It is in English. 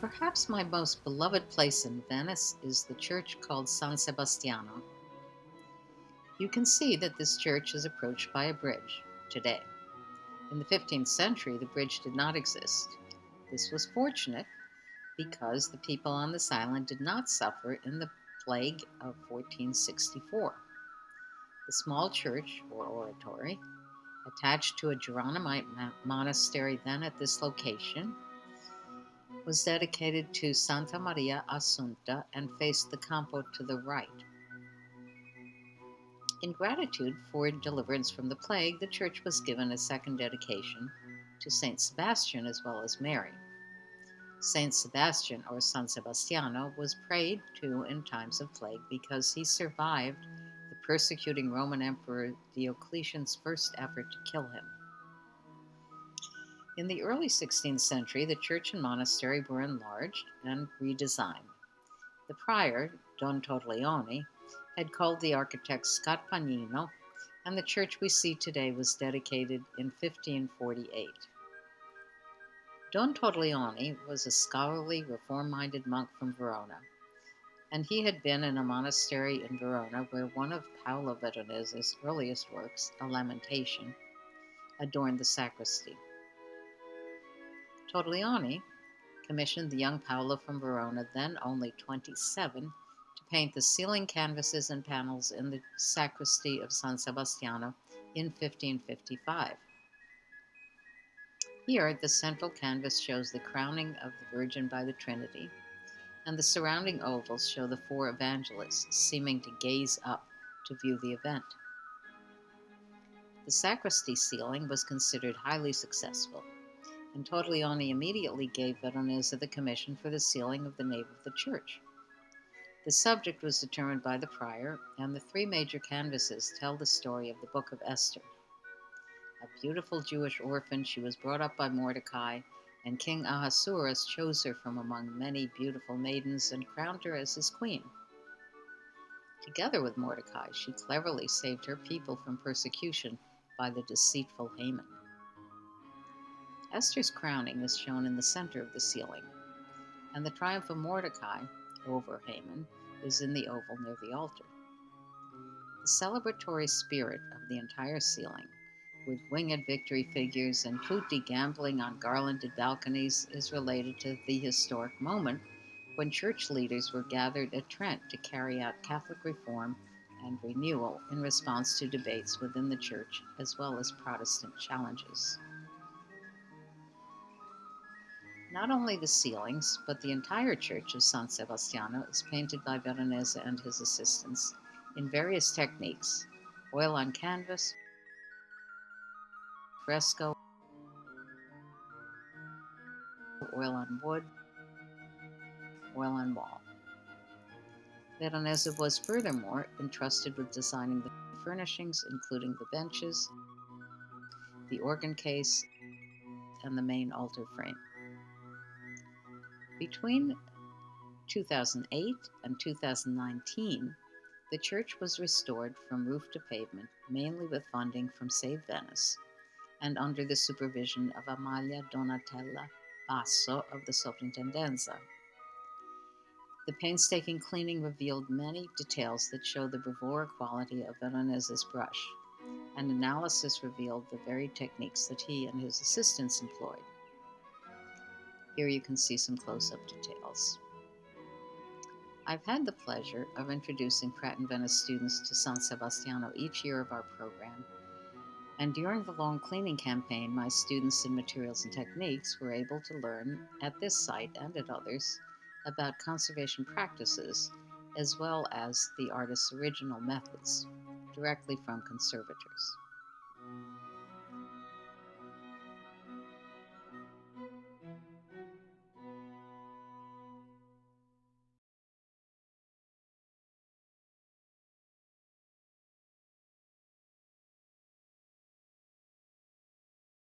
Perhaps my most beloved place in Venice is the church called San Sebastiano. You can see that this church is approached by a bridge today. In the 15th century, the bridge did not exist. This was fortunate because the people on this island did not suffer in the plague of 1464. The small church, or oratory, attached to a Geronimite monastery then at this location, was dedicated to Santa Maria Assunta and faced the Campo to the right. In gratitude for deliverance from the plague, the church was given a second dedication to Saint Sebastian as well as Mary. Saint Sebastian, or San Sebastiano, was prayed to in times of plague because he survived the persecuting Roman Emperor Diocletian's first effort to kill him. In the early 16th century, the church and monastery were enlarged and redesigned. The prior, Don Torlioni, had called the architect Scarpagnino, and the church we see today was dedicated in 1548. Don Torlioni was a scholarly, reform minded monk from Verona, and he had been in a monastery in Verona where one of Paolo Veronese's earliest works, A Lamentation, adorned the sacristy. Torlioni commissioned the young Paolo from Verona, then only 27, to paint the ceiling canvases and panels in the sacristy of San Sebastiano in 1555. Here, the central canvas shows the crowning of the Virgin by the Trinity, and the surrounding ovals show the four evangelists seeming to gaze up to view the event. The sacristy ceiling was considered highly successful and Torlioni immediately gave Veronese the commission for the ceiling of the nave of the church. The subject was determined by the prior, and the three major canvases tell the story of the Book of Esther. A beautiful Jewish orphan, she was brought up by Mordecai, and King Ahasuerus chose her from among many beautiful maidens and crowned her as his queen. Together with Mordecai, she cleverly saved her people from persecution by the deceitful Haman. Esther's crowning is shown in the center of the ceiling, and the triumph of Mordecai over Haman is in the oval near the altar. The celebratory spirit of the entire ceiling, with winged victory figures and putti gambling on garlanded balconies, is related to the historic moment when church leaders were gathered at Trent to carry out Catholic reform and renewal in response to debates within the church as well as Protestant challenges. Not only the ceilings, but the entire church of San Sebastiano is painted by Veronese and his assistants in various techniques oil on canvas, fresco, oil on wood, oil on wall. Veronese was furthermore entrusted with designing the furnishings, including the benches, the organ case, and the main altar frame. Between 2008 and 2019, the church was restored from roof to pavement, mainly with funding from Save Venice and under the supervision of Amalia Donatella Basso of the Soprintendenza. The painstaking cleaning revealed many details that show the bravura quality of Veronese's brush, and analysis revealed the very techniques that he and his assistants employed. Here you can see some close-up details. I've had the pleasure of introducing Pratt and Venice students to San Sebastiano each year of our program, and during the long cleaning campaign, my students in materials and techniques were able to learn at this site and at others about conservation practices as well as the artist's original methods directly from conservators.